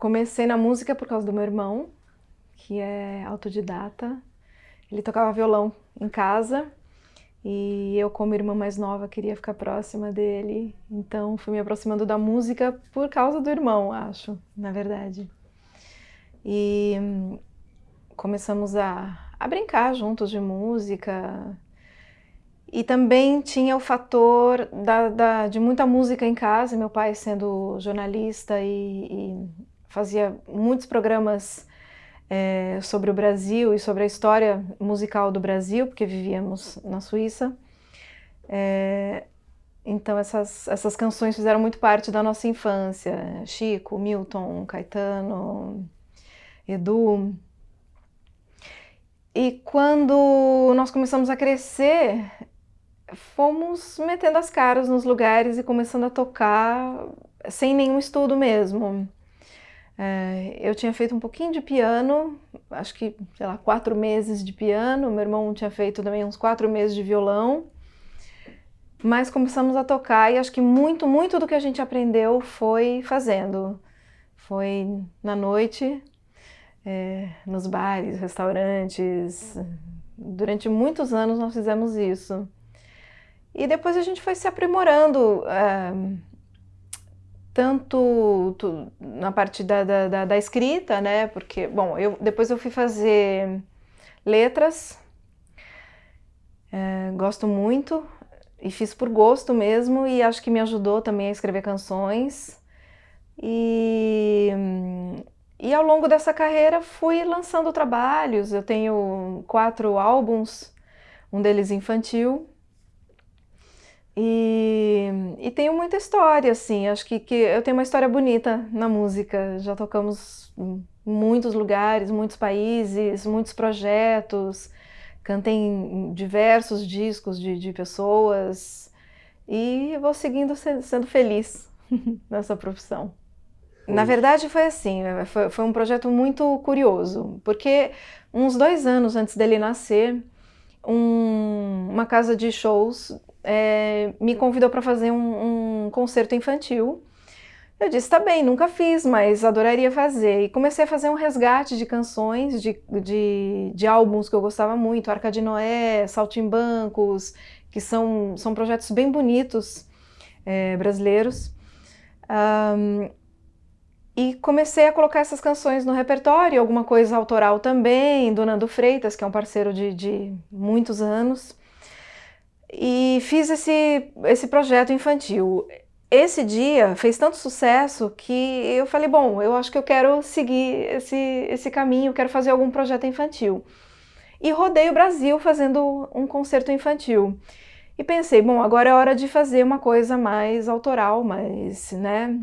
comecei na música por causa do meu irmão, que é autodidata. Ele tocava violão em casa e eu, como irmã mais nova, queria ficar próxima dele. Então fui me aproximando da música por causa do irmão, acho, na verdade. E hum, começamos a, a brincar juntos de música. E também tinha o fator da, da, de muita música em casa, meu pai sendo jornalista e, e fazia muitos programas é, sobre o Brasil e sobre a história musical do Brasil, porque vivíamos na Suíça. É, então essas, essas canções fizeram muito parte da nossa infância. Chico, Milton, Caetano, Edu. E quando nós começamos a crescer, fomos metendo as caras nos lugares e começando a tocar sem nenhum estudo mesmo. É, eu tinha feito um pouquinho de piano, acho que, sei lá, quatro meses de piano, meu irmão tinha feito também uns quatro meses de violão, mas começamos a tocar e acho que muito, muito do que a gente aprendeu foi fazendo. Foi na noite, é, nos bares, restaurantes, durante muitos anos nós fizemos isso. E depois a gente foi se aprimorando, é, tanto na parte da, da, da, escrita, né? Porque, bom, eu, depois eu fui fazer letras, é, gosto muito, e fiz por gosto mesmo, e acho que me ajudou também a escrever canções. E, e ao longo dessa carreira fui lançando trabalhos, eu tenho quatro álbuns, um deles infantil, e, e tenho muita história, assim, acho que, que eu tenho uma história bonita na música, já tocamos em muitos lugares, muitos países, muitos projetos, cantei em diversos discos de, de pessoas. E vou seguindo sendo feliz nessa profissão. Na verdade foi assim, foi, foi um projeto muito curioso, porque uns dois anos antes dele nascer, um, uma casa de shows é, me convidou para fazer um, um, concerto infantil. Eu disse, tá bem, nunca fiz, mas adoraria fazer. E comecei a fazer um resgate de canções, de, de, de álbuns que eu gostava muito, Arca de Noé, Saltimbancos, que são, são projetos bem bonitos é, brasileiros. Um, e comecei a colocar essas canções no repertório, alguma coisa autoral também, do Nando Freitas, que é um parceiro de, de muitos anos e fiz esse, esse projeto infantil. Esse dia fez tanto sucesso que eu falei, bom, eu acho que eu quero seguir esse, esse caminho, quero fazer algum projeto infantil. E rodei o Brasil fazendo um concerto infantil. E pensei, bom, agora é hora de fazer uma coisa mais autoral, mais, né,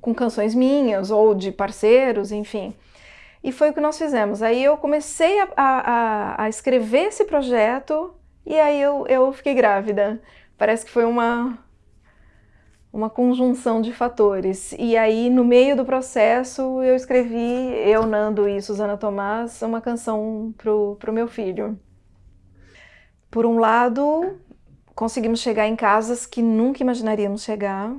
com canções minhas ou de parceiros, enfim. E foi o que nós fizemos. Aí eu comecei a, a, a escrever esse projeto e aí eu, eu fiquei grávida. Parece que foi uma, uma conjunção de fatores. E aí, no meio do processo, eu escrevi, eu, Nando e Suzana Tomás, uma canção pro, pro meu filho. Por um lado, conseguimos chegar em casas que nunca imaginaríamos chegar.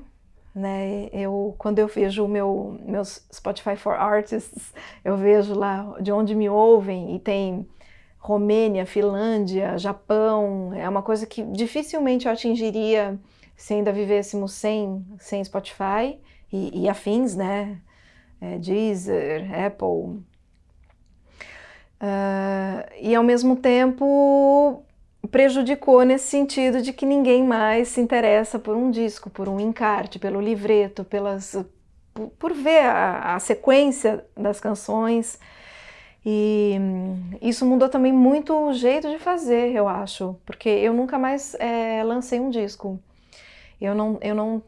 Né? Eu, quando eu vejo o meu meus Spotify for Artists, eu vejo lá de onde me ouvem e tem Romênia, Finlândia, Japão, é uma coisa que dificilmente eu atingiria se ainda vivêssemos sem, sem Spotify e, e afins, né? É, Deezer, Apple. Uh, e ao mesmo tempo prejudicou nesse sentido de que ninguém mais se interessa por um disco, por um encarte, pelo livreto, pelas, por, por ver a, a sequência das canções, e isso mudou também muito o jeito de fazer, eu acho, porque eu nunca mais é, lancei um disco. Eu não, eu não,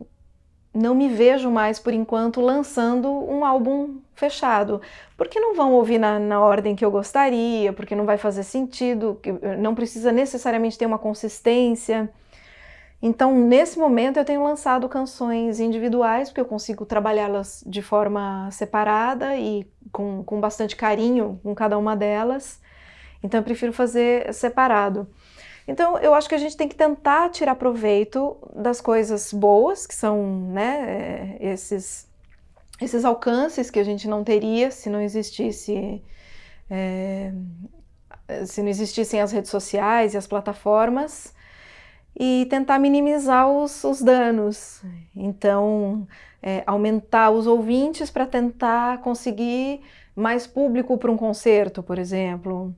não me vejo mais, por enquanto, lançando um álbum fechado, porque não vão ouvir na, na ordem que eu gostaria, porque não vai fazer sentido, não precisa necessariamente ter uma consistência. Então, nesse momento, eu tenho lançado canções individuais, porque eu consigo trabalhá-las de forma separada e com, com bastante carinho com cada uma delas. Então, eu prefiro fazer separado. Então, eu acho que a gente tem que tentar tirar proveito das coisas boas, que são né, esses, esses alcances que a gente não teria se não existisse é, se não existissem as redes sociais e as plataformas e tentar minimizar os, os danos. Então, é, aumentar os ouvintes para tentar conseguir mais público para um concerto, por exemplo.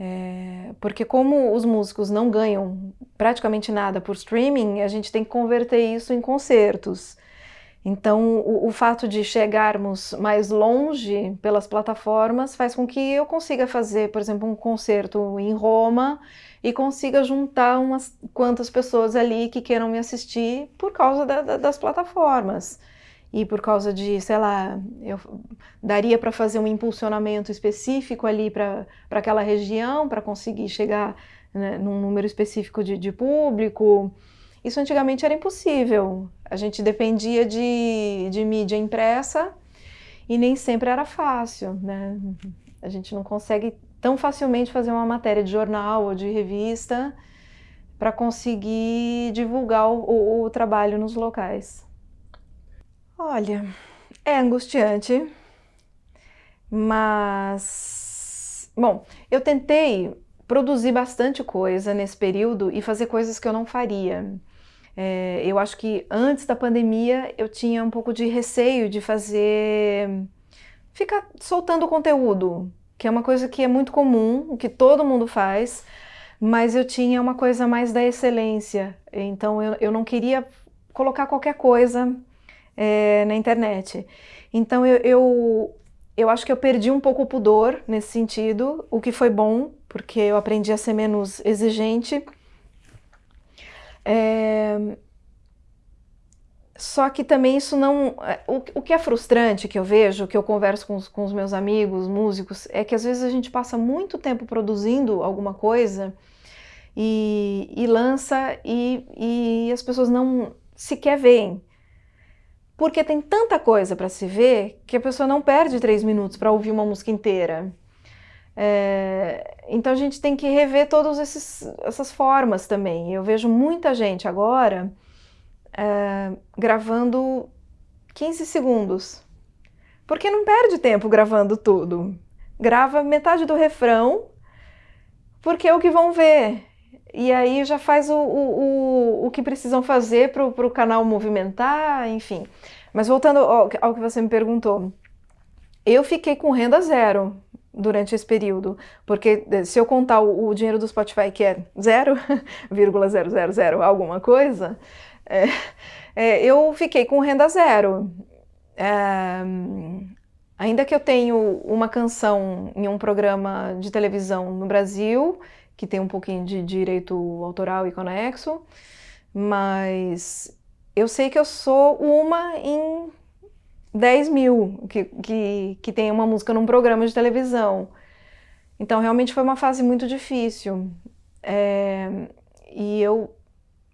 É, porque como os músicos não ganham praticamente nada por streaming, a gente tem que converter isso em concertos. Então, o, o, fato de chegarmos mais longe pelas plataformas faz com que eu consiga fazer, por exemplo, um concerto em Roma e consiga juntar umas quantas pessoas ali que queiram me assistir por causa da, da, das plataformas. E por causa de, sei lá, eu daria para fazer um impulsionamento específico ali para aquela região, para conseguir chegar né, num número específico de, de público. Isso antigamente era impossível. A gente dependia de, de mídia impressa e nem sempre era fácil, né? A gente não consegue tão facilmente fazer uma matéria de jornal ou de revista para conseguir divulgar o, o, trabalho nos locais. Olha, é angustiante, mas... Bom, eu tentei produzir bastante coisa nesse período e fazer coisas que eu não faria. É, eu acho que antes da pandemia eu tinha um pouco de receio de fazer... ficar soltando conteúdo, que é uma coisa que é muito comum, que todo mundo faz, mas eu tinha uma coisa mais da excelência, então eu, eu não queria colocar qualquer coisa é, na internet. Então eu, eu, eu acho que eu perdi um pouco o pudor nesse sentido, o que foi bom, porque eu aprendi a ser menos exigente, é... Só que também isso não... É, o, o que é frustrante que eu vejo, que eu converso com os, com os meus amigos, músicos, é que às vezes a gente passa muito tempo produzindo alguma coisa e, e lança e, e as pessoas não sequer veem. Porque tem tanta coisa para se ver que a pessoa não perde três minutos para ouvir uma música inteira. É, então a gente tem que rever todas essas formas também. Eu vejo muita gente agora é, gravando 15 segundos, porque não perde tempo gravando tudo. Grava metade do refrão, porque é o que vão ver. E aí já faz o, o, o, o que precisam fazer para o canal movimentar, enfim. Mas voltando ao, ao que você me perguntou, eu fiquei com renda zero durante esse período, porque eh, se eu contar o, o dinheiro do Spotify, que é 0,000 alguma coisa, é, é, eu fiquei com renda zero. É, ainda que eu tenho uma canção em um programa de televisão no Brasil, que tem um pouquinho de direito autoral e conexo, mas eu sei que eu sou uma em 10 mil que, que, que tem uma música num programa de televisão. Então, realmente foi uma fase muito difícil. É, e eu,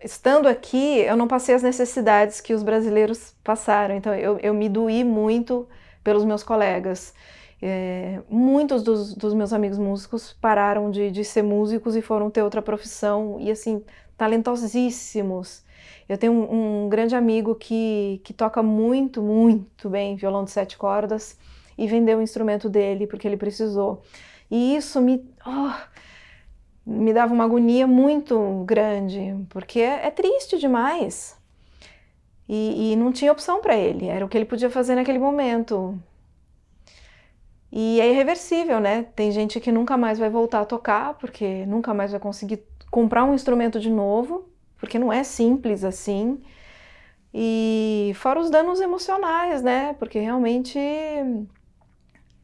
estando aqui, eu não passei as necessidades que os brasileiros passaram. Então, eu, eu me doí muito pelos meus colegas. É, muitos dos, dos, meus amigos músicos pararam de, de ser músicos e foram ter outra profissão, e assim, talentosíssimos. Eu tenho um, um, grande amigo que, que toca muito, muito bem violão de sete cordas e vendeu o instrumento dele porque ele precisou. E isso me, oh, me dava uma agonia muito grande, porque é, triste demais. E, e não tinha opção para ele, era o que ele podia fazer naquele momento. E é irreversível, né? Tem gente que nunca mais vai voltar a tocar, porque nunca mais vai conseguir comprar um instrumento de novo, porque não é simples assim. E fora os danos emocionais, né? Porque realmente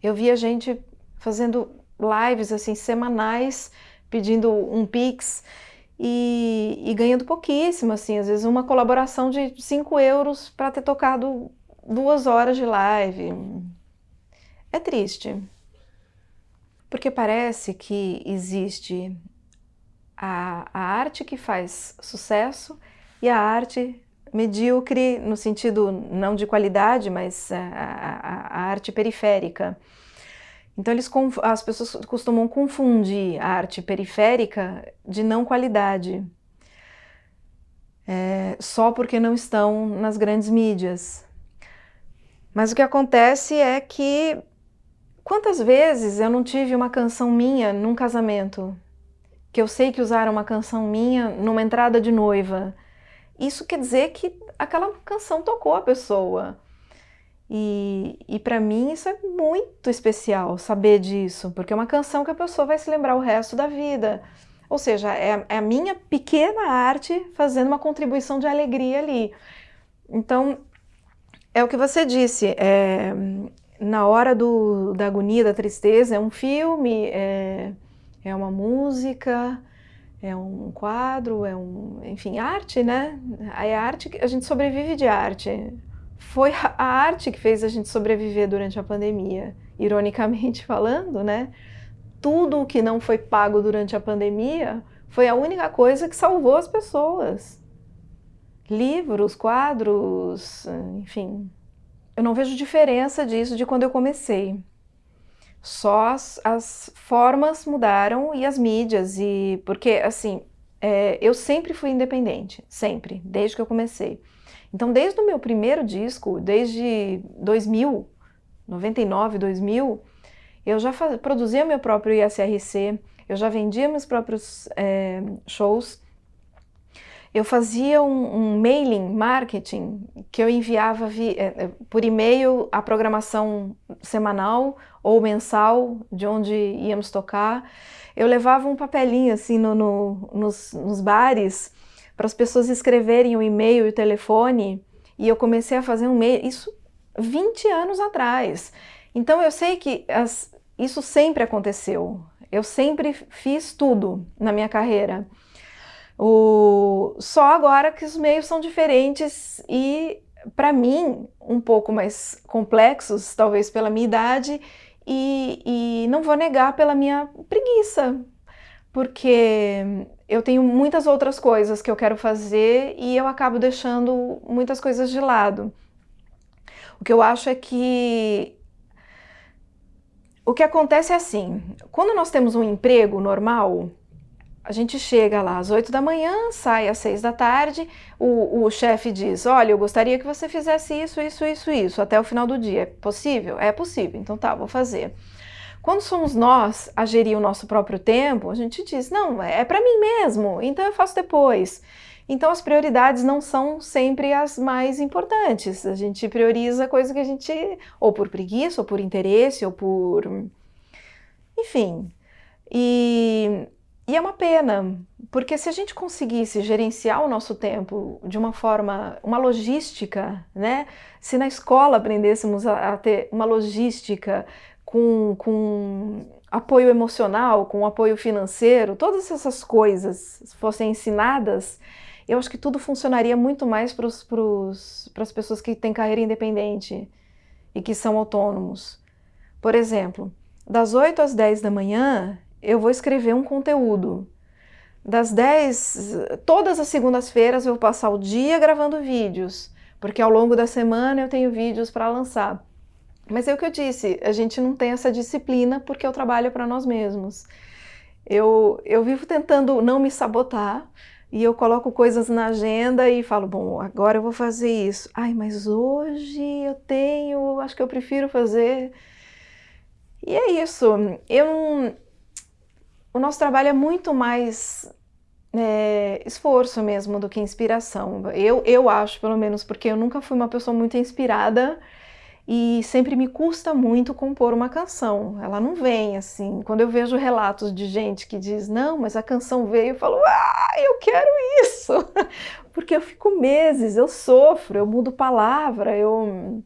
eu via gente fazendo lives assim semanais, pedindo um pix e, e ganhando pouquíssimo, assim, às vezes uma colaboração de 5 euros para ter tocado duas horas de live. É triste, porque parece que existe a, a arte que faz sucesso e a arte medíocre no sentido não de qualidade, mas a, a, a arte periférica. Então eles, as pessoas costumam confundir a arte periférica de não qualidade, é, só porque não estão nas grandes mídias. Mas o que acontece é que quantas vezes eu não tive uma canção minha num casamento? Que eu sei que usaram uma canção minha numa entrada de noiva. Isso quer dizer que aquela canção tocou a pessoa. E, e para mim isso é muito especial, saber disso, porque é uma canção que a pessoa vai se lembrar o resto da vida. Ou seja, é, é a minha pequena arte fazendo uma contribuição de alegria ali. Então, é o que você disse, é, na hora do, da agonia, da tristeza, é um filme, é, é uma música, é um quadro, é um, enfim, arte, né? É arte, a gente sobrevive de arte. Foi a arte que fez a gente sobreviver durante a pandemia, ironicamente falando, né? Tudo o que não foi pago durante a pandemia foi a única coisa que salvou as pessoas. Livros, quadros, enfim. Eu não vejo diferença disso de quando eu comecei. Só as, as formas mudaram e as mídias, e porque, assim, é, eu sempre fui independente, sempre, desde que eu comecei. Então, desde o meu primeiro disco, desde 2000, 99, 2000, eu já produzia meu próprio ISRC, eu já vendia meus próprios é, shows, eu fazia um, um, mailing marketing que eu enviava vi, é, por e-mail a programação semanal ou mensal de onde íamos tocar. Eu levava um papelinho assim no, no, nos, nos bares para as pessoas escreverem o e-mail e o telefone e eu comecei a fazer um e-mail, isso 20 anos atrás. Então eu sei que as, isso sempre aconteceu. Eu sempre fiz tudo na minha carreira. O... Só agora que os meios são diferentes e, para mim, um pouco mais complexos, talvez pela minha idade, e, e não vou negar pela minha preguiça, porque eu tenho muitas outras coisas que eu quero fazer e eu acabo deixando muitas coisas de lado. O que eu acho é que o que acontece é assim, quando nós temos um emprego normal, a gente chega lá às 8 da manhã, sai às 6 da tarde, o, o chefe diz, olha, eu gostaria que você fizesse isso, isso, isso, isso, até o final do dia. É possível? É possível, então tá, vou fazer. Quando somos nós a gerir o nosso próprio tempo, a gente diz, não, é para mim mesmo, então eu faço depois. Então as prioridades não são sempre as mais importantes. A gente prioriza coisa que a gente, ou por preguiça, ou por interesse, ou por... Enfim. E e é uma pena, porque se a gente conseguisse gerenciar o nosso tempo de uma forma, uma logística, né? Se na escola aprendêssemos a, a ter uma logística com, com apoio emocional, com apoio financeiro, todas essas coisas fossem ensinadas, eu acho que tudo funcionaria muito mais para as pessoas que têm carreira independente e que são autônomos. Por exemplo, das 8 às 10 da manhã, eu vou escrever um conteúdo. Das 10, todas as segundas-feiras eu vou passar o dia gravando vídeos, porque ao longo da semana eu tenho vídeos para lançar. Mas é o que eu disse, a gente não tem essa disciplina porque eu trabalho para nós mesmos. Eu, eu vivo tentando não me sabotar, e eu coloco coisas na agenda e falo, bom, agora eu vou fazer isso. Ai, mas hoje eu tenho, acho que eu prefiro fazer. E é isso. Eu, o nosso trabalho é muito mais é, esforço mesmo do que inspiração. Eu, eu acho, pelo menos, porque eu nunca fui uma pessoa muito inspirada e sempre me custa muito compor uma canção. Ela não vem assim. Quando eu vejo relatos de gente que diz, não, mas a canção veio, eu falo, ah, eu quero isso! porque eu fico meses, eu sofro, eu mudo palavra, eu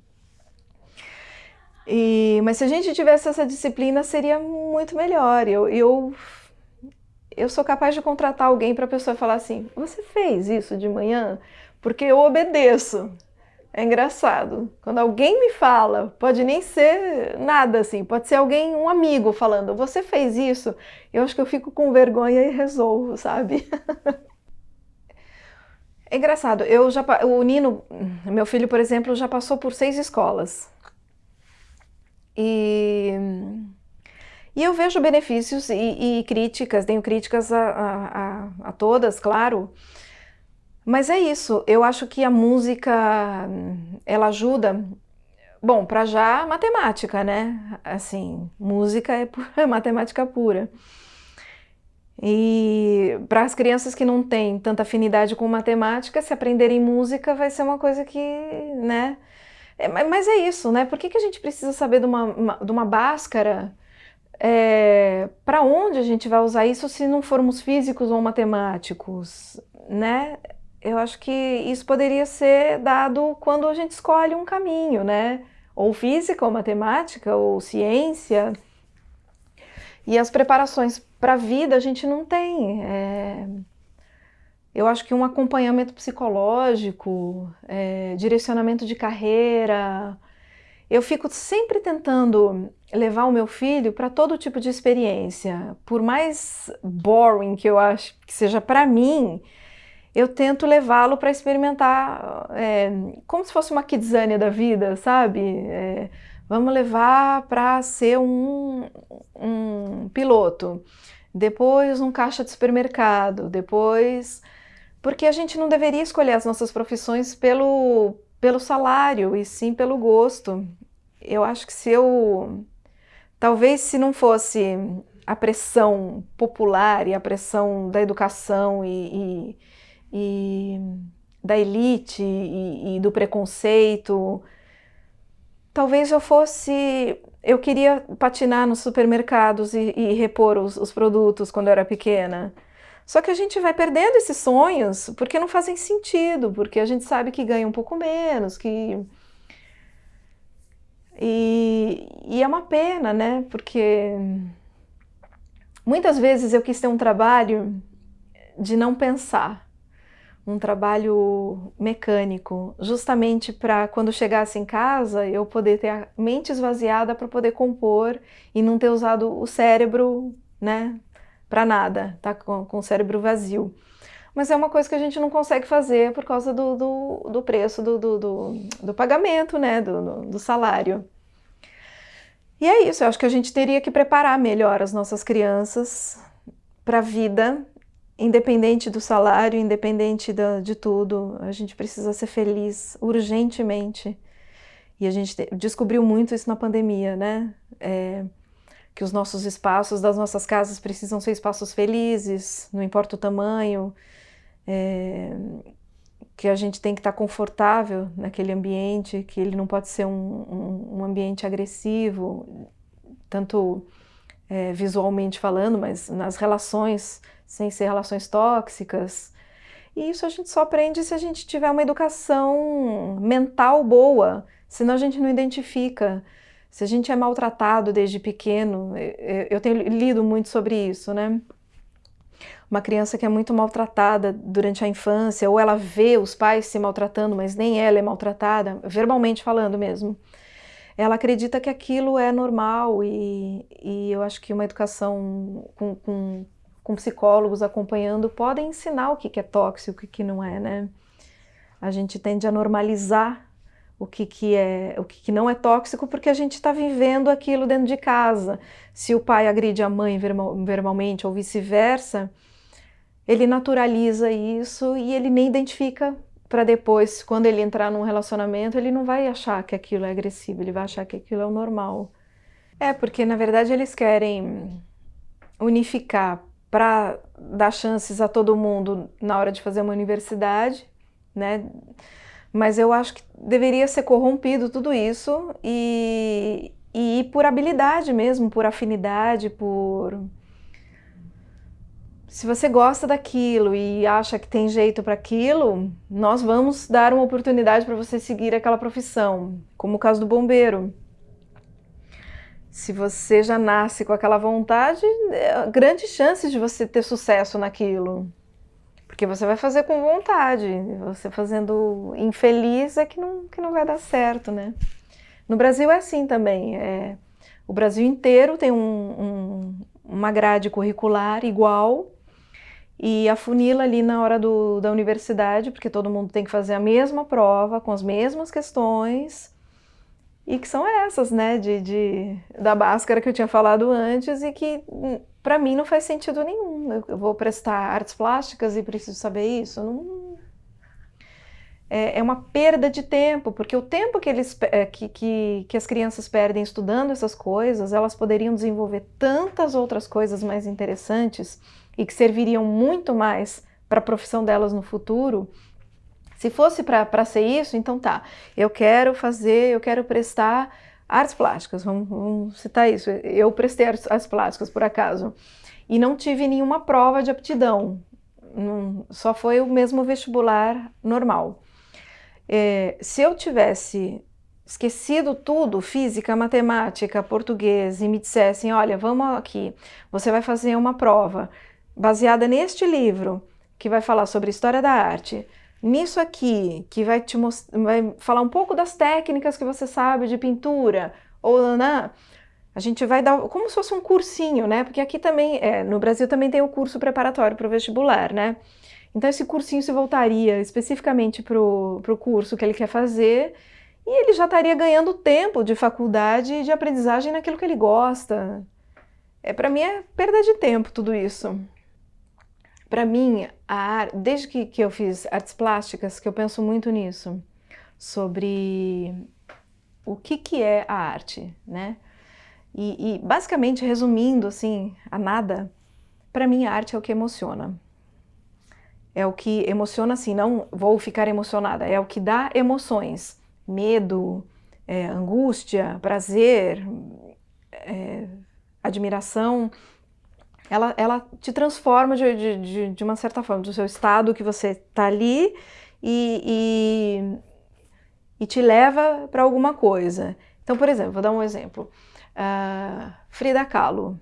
e, mas se a gente tivesse essa disciplina, seria muito melhor. Eu, eu, eu sou capaz de contratar alguém para a pessoa falar assim, você fez isso de manhã? Porque eu obedeço. É engraçado. Quando alguém me fala, pode nem ser nada assim, pode ser alguém, um amigo falando, você fez isso? Eu acho que eu fico com vergonha e resolvo, sabe? É engraçado, eu já, o Nino, meu filho, por exemplo, já passou por seis escolas. E, e eu vejo benefícios e, e críticas, tenho críticas a, a, a, todas, claro, mas é isso, eu acho que a música, ela ajuda bom, para já matemática, né? Assim, música é, pura, é matemática pura. E para as crianças que não têm tanta afinidade com matemática, se aprenderem música vai ser uma coisa que, né? É, mas é isso, né? Por que, que a gente precisa saber de uma, uma de uma báscara? É, para onde a gente vai usar isso se não formos físicos ou matemáticos, né? Eu acho que isso poderia ser dado quando a gente escolhe um caminho, né? Ou física, ou matemática, ou ciência. E as preparações para a vida a gente não tem. É... Eu acho que um acompanhamento psicológico, é, direcionamento de carreira. Eu fico sempre tentando levar o meu filho para todo tipo de experiência. Por mais boring que eu acho que seja para mim, eu tento levá-lo para experimentar é, como se fosse uma kidzania da vida, sabe? É, vamos levar para ser um, um piloto depois um caixa de supermercado, depois... Porque a gente não deveria escolher as nossas profissões pelo, pelo salário, e sim pelo gosto. Eu acho que se eu... Talvez se não fosse a pressão popular e a pressão da educação e, e, e da elite e, e do preconceito, talvez eu fosse eu queria patinar nos supermercados e, e repor os, os, produtos quando eu era pequena. Só que a gente vai perdendo esses sonhos porque não fazem sentido, porque a gente sabe que ganha um pouco menos, que... E, e é uma pena, né? Porque muitas vezes eu quis ter um trabalho de não pensar um trabalho mecânico, justamente para quando chegasse em casa eu poder ter a mente esvaziada para poder compor e não ter usado o cérebro, né, para nada, tá com, com, o cérebro vazio. Mas é uma coisa que a gente não consegue fazer por causa do, do, do preço do, do, do, do, pagamento, né, do, do salário. E é isso, eu acho que a gente teria que preparar melhor as nossas crianças para a vida independente do salário, independente da, de tudo, a gente precisa ser feliz urgentemente. E a gente te, descobriu muito isso na pandemia, né? É, que os nossos espaços das nossas casas precisam ser espaços felizes, não importa o tamanho, é, que a gente tem que estar confortável naquele ambiente, que ele não pode ser um, um, um ambiente agressivo, tanto é, visualmente falando, mas nas relações sem ser relações tóxicas. E isso a gente só aprende se a gente tiver uma educação mental boa, senão a gente não identifica. Se a gente é maltratado desde pequeno, eu tenho lido muito sobre isso, né? Uma criança que é muito maltratada durante a infância, ou ela vê os pais se maltratando, mas nem ela é maltratada, verbalmente falando mesmo, ela acredita que aquilo é normal e, e eu acho que uma educação com, com com psicólogos acompanhando, podem ensinar o que, é tóxico e o que, não é, né? A gente tende a normalizar o que, que é, o que, que não é tóxico porque a gente está vivendo aquilo dentro de casa. Se o pai agride a mãe verbalmente ou vice-versa, ele naturaliza isso e ele nem identifica para depois, quando ele entrar num relacionamento, ele não vai achar que aquilo é agressivo, ele vai achar que aquilo é o normal. É, porque na verdade eles querem unificar para dar chances a todo mundo na hora de fazer uma universidade, né? Mas eu acho que deveria ser corrompido tudo isso e, e por habilidade mesmo, por afinidade, por... Se você gosta daquilo e acha que tem jeito para aquilo, nós vamos dar uma oportunidade para você seguir aquela profissão, como o caso do bombeiro. Se você já nasce com aquela vontade, é, grandes chances de você ter sucesso naquilo. Porque você vai fazer com vontade. Você fazendo infeliz é que não, que não vai dar certo, né? No Brasil é assim também. É, o Brasil inteiro tem um, um, uma grade curricular igual e afunila ali na hora do, da universidade, porque todo mundo tem que fazer a mesma prova, com as mesmas questões, e que são essas, né, de, de, da máscara que eu tinha falado antes e que hum, para mim não faz sentido nenhum. Eu, vou prestar artes plásticas e preciso saber isso? Não... é, é uma perda de tempo, porque o tempo que, eles, é, que, que, que as crianças perdem estudando essas coisas, elas poderiam desenvolver tantas outras coisas mais interessantes e que serviriam muito mais para a profissão delas no futuro. Se fosse para ser isso, então tá, eu quero fazer, eu quero prestar artes plásticas, vamos, vamos citar isso, eu prestei artes, artes plásticas por acaso, e não tive nenhuma prova de aptidão, não, só foi o mesmo vestibular normal. É, se eu tivesse esquecido tudo, física, matemática, português, e me dissessem, olha, vamos aqui, você vai fazer uma prova baseada neste livro, que vai falar sobre história da arte, nisso aqui, que vai te vai falar um pouco das técnicas que você sabe de pintura, ou né, a gente vai dar como se fosse um cursinho, né? Porque aqui também, é, no Brasil também tem o curso preparatório para o vestibular, né? Então esse cursinho se voltaria especificamente para o curso que ele quer fazer e ele já estaria ganhando tempo de faculdade e de aprendizagem naquilo que ele gosta. É, para mim é perda de tempo tudo isso. Para mim, a, desde que, que eu fiz artes plásticas, que eu penso muito nisso, sobre o que, que é a arte, né? E, e basicamente, resumindo assim, a nada, para mim a arte é o que emociona. É o que emociona assim, não vou ficar emocionada, é o que dá emoções, medo, é, angústia, prazer, é, admiração, ela, ela te transforma de, de, de, uma certa forma, do seu estado que você está ali e, e, e, te leva para alguma coisa. Então, por exemplo, vou dar um exemplo. Uh, Frida Kahlo.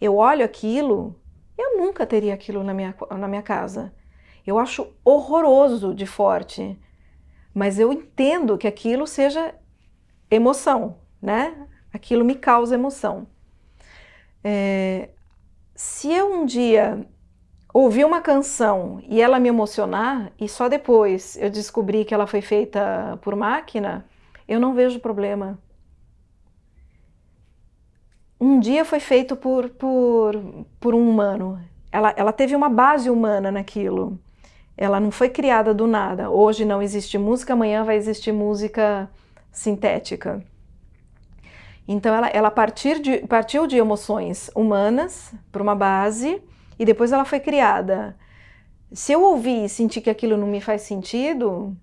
Eu olho aquilo, eu nunca teria aquilo na minha, na minha casa. Eu acho horroroso de forte, mas eu entendo que aquilo seja emoção, né? Aquilo me causa emoção. É, se eu um dia ouvir uma canção e ela me emocionar, e só depois eu descobrir que ela foi feita por máquina, eu não vejo problema. Um dia foi feito por, por, por um humano. Ela, ela teve uma base humana naquilo. Ela não foi criada do nada. Hoje não existe música, amanhã vai existir música sintética. Então ela, ela partir de, partiu de emoções humanas para uma base e depois ela foi criada. Se eu ouvir e sentir que aquilo não me faz sentido,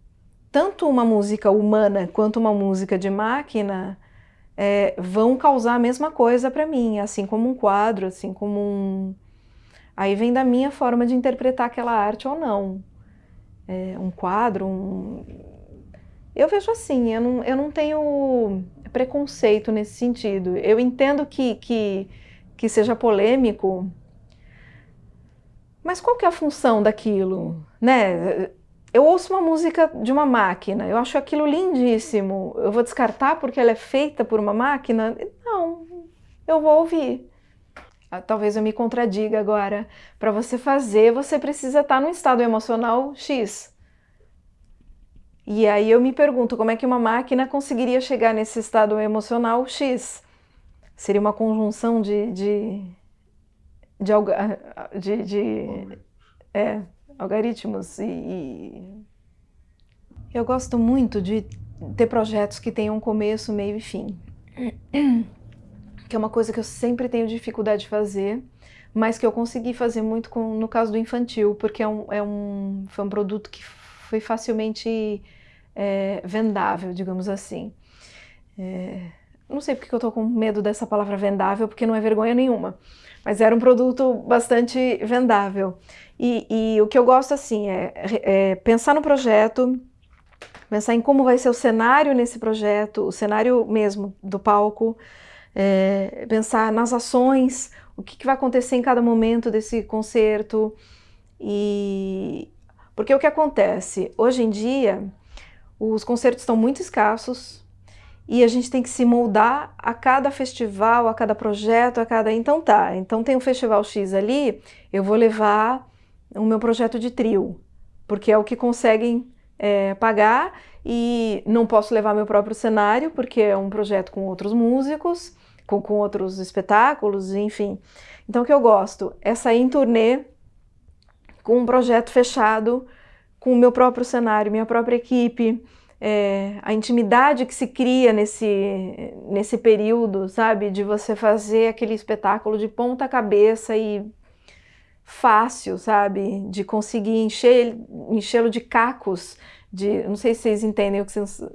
tanto uma música humana quanto uma música de máquina é, vão causar a mesma coisa para mim, assim como um quadro, assim como um, Aí vem da minha forma de interpretar aquela arte ou não. É, um quadro, um... Eu vejo assim, eu não, eu não tenho preconceito nesse sentido. Eu entendo que, que, que seja polêmico, mas qual que é a função daquilo? Né? Eu ouço uma música de uma máquina, eu acho aquilo lindíssimo. Eu vou descartar porque ela é feita por uma máquina? Não, eu vou ouvir. Ah, talvez eu me contradiga agora. Para você fazer, você precisa estar num estado emocional X. E aí eu me pergunto como é que uma máquina conseguiria chegar nesse estado emocional X? Seria uma conjunção de, de, de, de, de é, algoritmos e, e eu gosto muito de ter projetos que tenham começo, meio e fim que é uma coisa que eu sempre tenho dificuldade de fazer, mas que eu consegui fazer muito com, no caso do infantil, porque é um, é um, foi um produto que foi facilmente é, vendável, digamos assim. É, não sei porque eu estou com medo dessa palavra vendável, porque não é vergonha nenhuma, mas era um produto bastante vendável. E, e o que eu gosto assim é, é pensar no projeto, pensar em como vai ser o cenário nesse projeto, o cenário mesmo do palco, é, pensar nas ações, o que, que vai acontecer em cada momento desse concerto. E porque o que acontece? Hoje em dia, os concertos estão muito escassos e a gente tem que se moldar a cada festival, a cada projeto, a cada... Então tá, então tem um festival X ali, eu vou levar o meu projeto de trio, porque é o que conseguem é, pagar e não posso levar meu próprio cenário, porque é um projeto com outros músicos, com, com outros espetáculos, enfim. Então o que eu gosto é sair em turnê com um projeto fechado, com o meu próprio cenário, minha própria equipe, é, a intimidade que se cria nesse, nesse período, sabe? De você fazer aquele espetáculo de ponta cabeça e fácil, sabe? De conseguir encher, enchê-lo de cacos, de, não sei se vocês entendem o que vocês,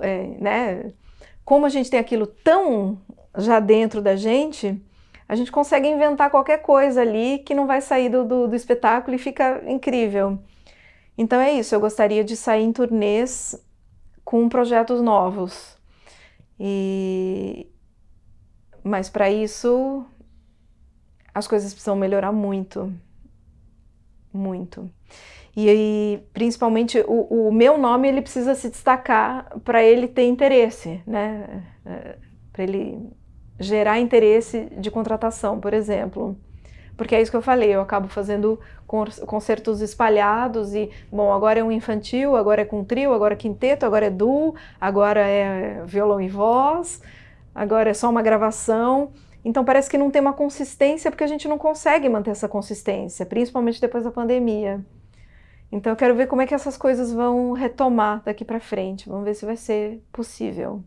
é, né? Como a gente tem aquilo tão já dentro da gente, a gente consegue inventar qualquer coisa ali que não vai sair do, do, do espetáculo e fica incrível. Então é isso, eu gostaria de sair em turnês com projetos novos. E... Mas para isso as coisas precisam melhorar muito, muito. E aí, principalmente, o, o meu nome ele precisa se destacar para ele ter interesse, né? É, para ele gerar interesse de contratação, por exemplo. Porque é isso que eu falei, eu acabo fazendo concertos espalhados e, bom, agora é um infantil, agora é com trio, agora é quinteto, agora é duo, agora é violão e voz, agora é só uma gravação. Então parece que não tem uma consistência porque a gente não consegue manter essa consistência, principalmente depois da pandemia. Então eu quero ver como é que essas coisas vão retomar daqui para frente, vamos ver se vai ser possível.